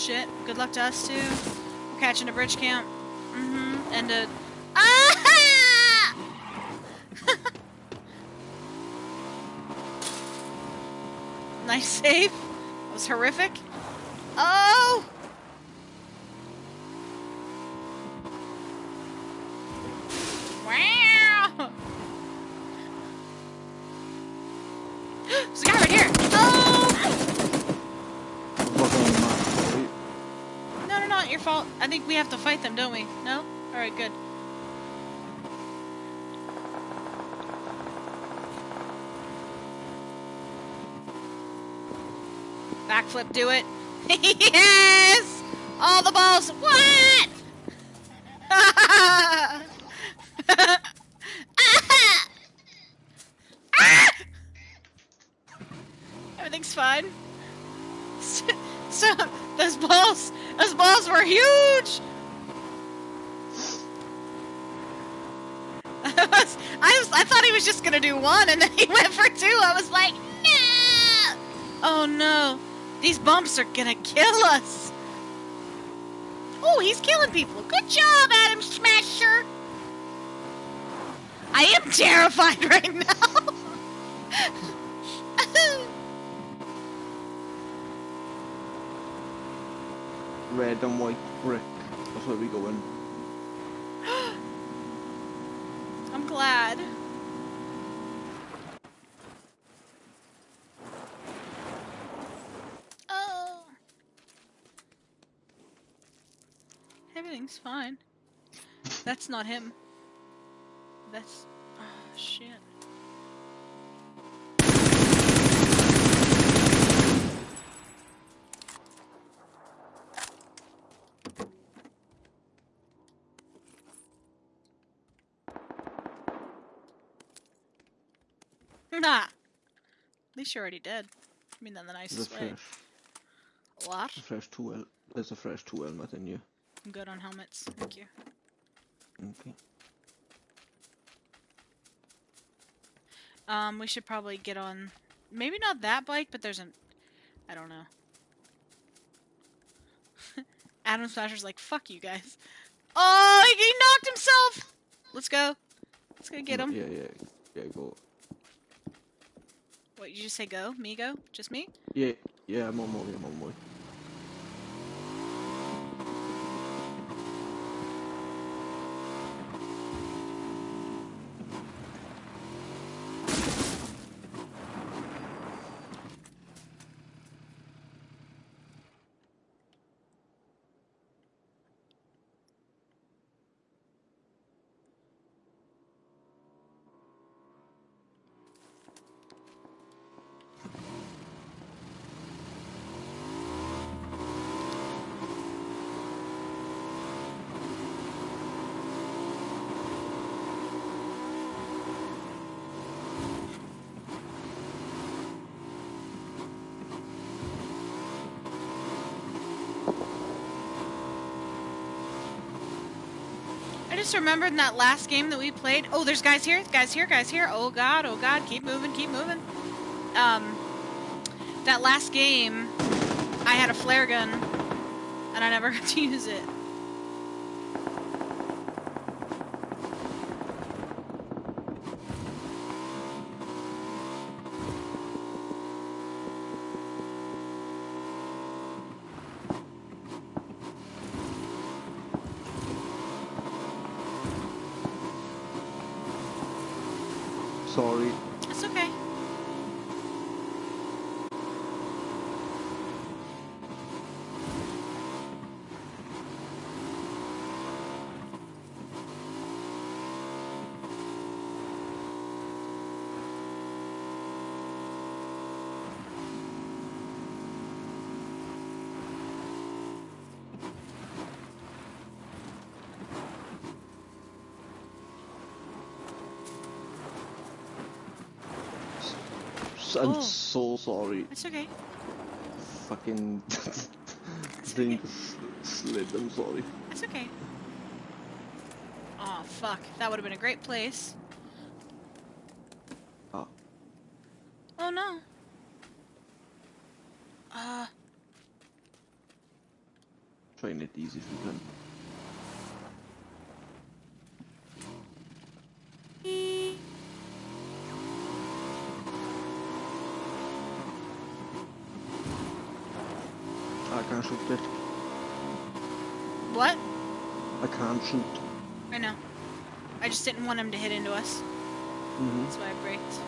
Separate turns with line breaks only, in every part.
shit. Good luck to us too. We're catching a bridge camp. Mm-hmm. And a. Ah! nice save. That was horrific. Oh! Wow! There's a guy right here. Oh!
Fuck on the map, sorry.
No, no, not your fault. I think we have to fight them, don't we? No? Alright, good. Backflip, do it. yes! All the balls. What? Everything's fine. So, those balls, those balls were huge. I was, I was, I thought he was just gonna do one, and then he went for two. I was like, no! Oh no, these bumps are gonna kill us. Oh, he's killing people. Good job, Adam Smasher. I am terrified right now.
Red and white brick. That's where we go in.
I'm glad. Oh. Everything's fine. That's not him. That's. Oh, shit. Nah. At least you're already dead. I mean, in the nicest way. What?
a fresh two el there's a fresh two helmet in you.
I'm good on helmets. Thank you.
Okay.
Um, we should probably get on. Maybe not that bike, but there's an. I don't know. Adam Smasher's like, fuck you guys. Oh, he, he knocked himself! Let's go. Let's go get him.
Yeah, yeah, yeah. Go.
What, you just say go? Me go? Just me?
Yeah, yeah. I'm on my way. I'm on my way.
Just remembered in that last game that we played. Oh, there's guys here, guys here, guys here. Oh god, oh god, keep moving, keep moving. Um, that last game, I had a flare gun, and I never got to use it.
Sorry.
It's okay.
S- I'm
Oh.
so sorry.
It's okay.
Fucking thing s- slid. I'm sorry.
It's okay. Oh fuck, that would have been a great place.
Oh.
Oh no. Uh.
Try and hit these if we can. I can't shoot it.
What?
I can't shoot.
I know. I just didn't want him to hit into us.
Mm-hmm.
That's why I braked.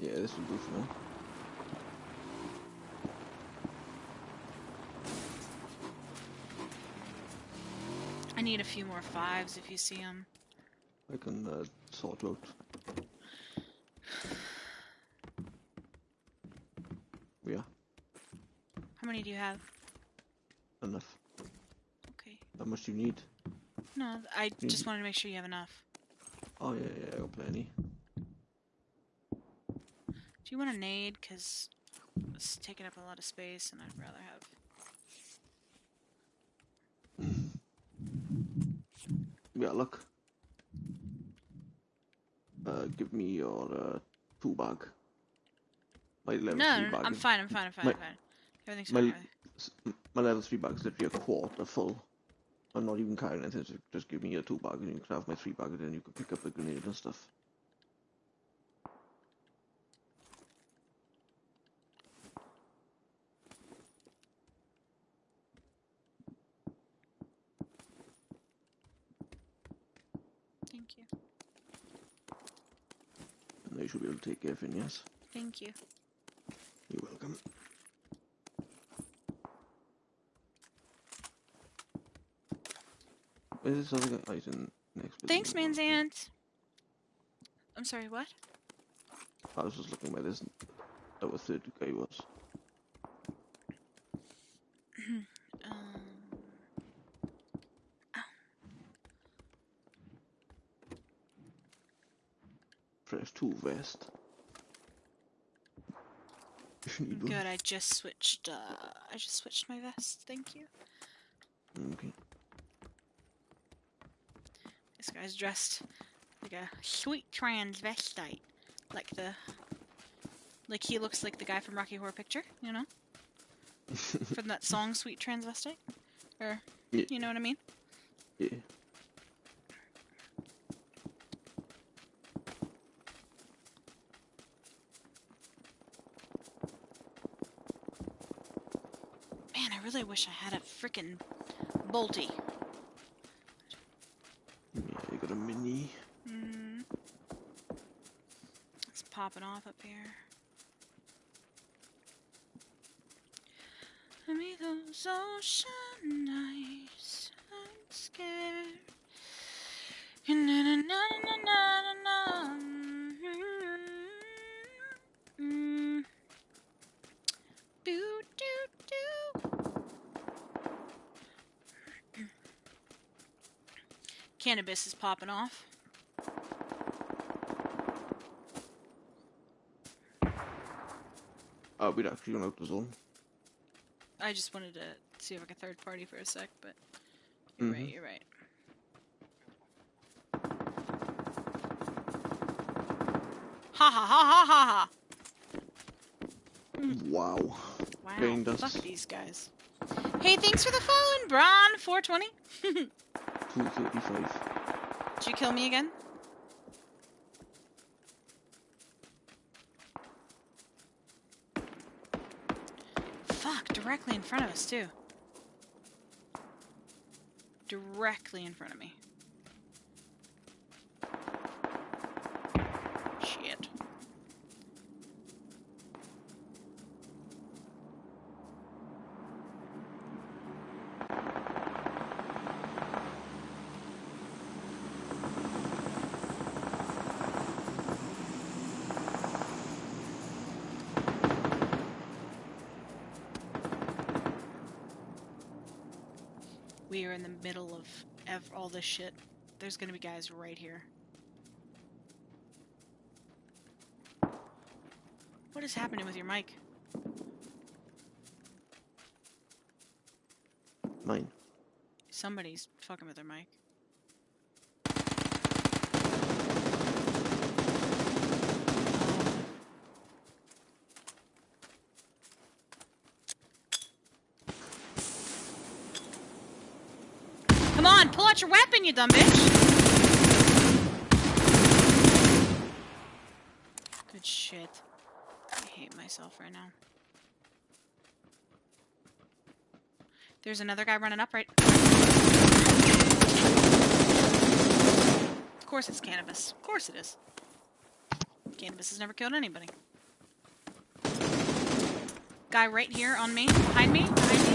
Yeah, this would be for
need a few more fives if you see them.
I can uh, sort out. Yeah,
How many do you have?
enough.
Okay.
How much do you need?
No, I just wanted to make sure you have enough.
Oh yeah, yeah, I got plenty.
Do you want a nade? Because it's taking up a lot of space and I'd rather have.
Yeah, look. Uh, give me your uh, two bag. My level
No,
three
no,
bag.
no, I'm fine, I'm fine, I'm fine,
My-
I'm fine. Everything's
my-
fine. everything-
s- m- My level three bag is literally a quarter full. I'm not even carrying anything. So just give me your two bag, and you can have my three bag, and then you can pick up the grenade and stuff.
Thank you.
And you should be able to take everything. Yes,
Thank you.
you're welcome. Where's this other guy? Oh, he's in next.
Thanks,
of the
I'm sorry, what?
I was just looking where this our third guy was. two vest. If you need one.
good, I just switched, uh, I just switched my vest. Thank you.
Okay.
This guy's dressed like a sweet transvestite. Like the. Like he looks like the guy from Rocky Horror Picture, you know? from that song Sweet Transvestite? Or,
Yeah.
you know what I mean?
Yeah.
Really wish I had a frickin' bolty.
Yeah, you got a mini.
Mm. It's popping off up here. Those ocean Cannabis is popping off.
Oh, we'd actually gone out the zone.
I just wanted to see if I could third party for a sec, but you're right,
Mhm.
you're right. Ha ha ha ha ha
Wow.
ha! Wow,
Getting
fuck
dust.
these guys. Hey, thanks for the phone, Bron. 420. Did you kill me again? Fuck, directly in front of us, too. Directly in front of me. Shit. We are in the middle of ev- all this shit. There's gonna be guys right here. What is happening with your mic?
Mine.
Somebody's fucking with their mic. On, pull out your weapon, you dumb bitch. Good shit. I hate myself right now. There's another guy running up right. Of course it's cannabis. Of course it is. Cannabis has never killed anybody. Guy right here on me. Behind me. Behind me.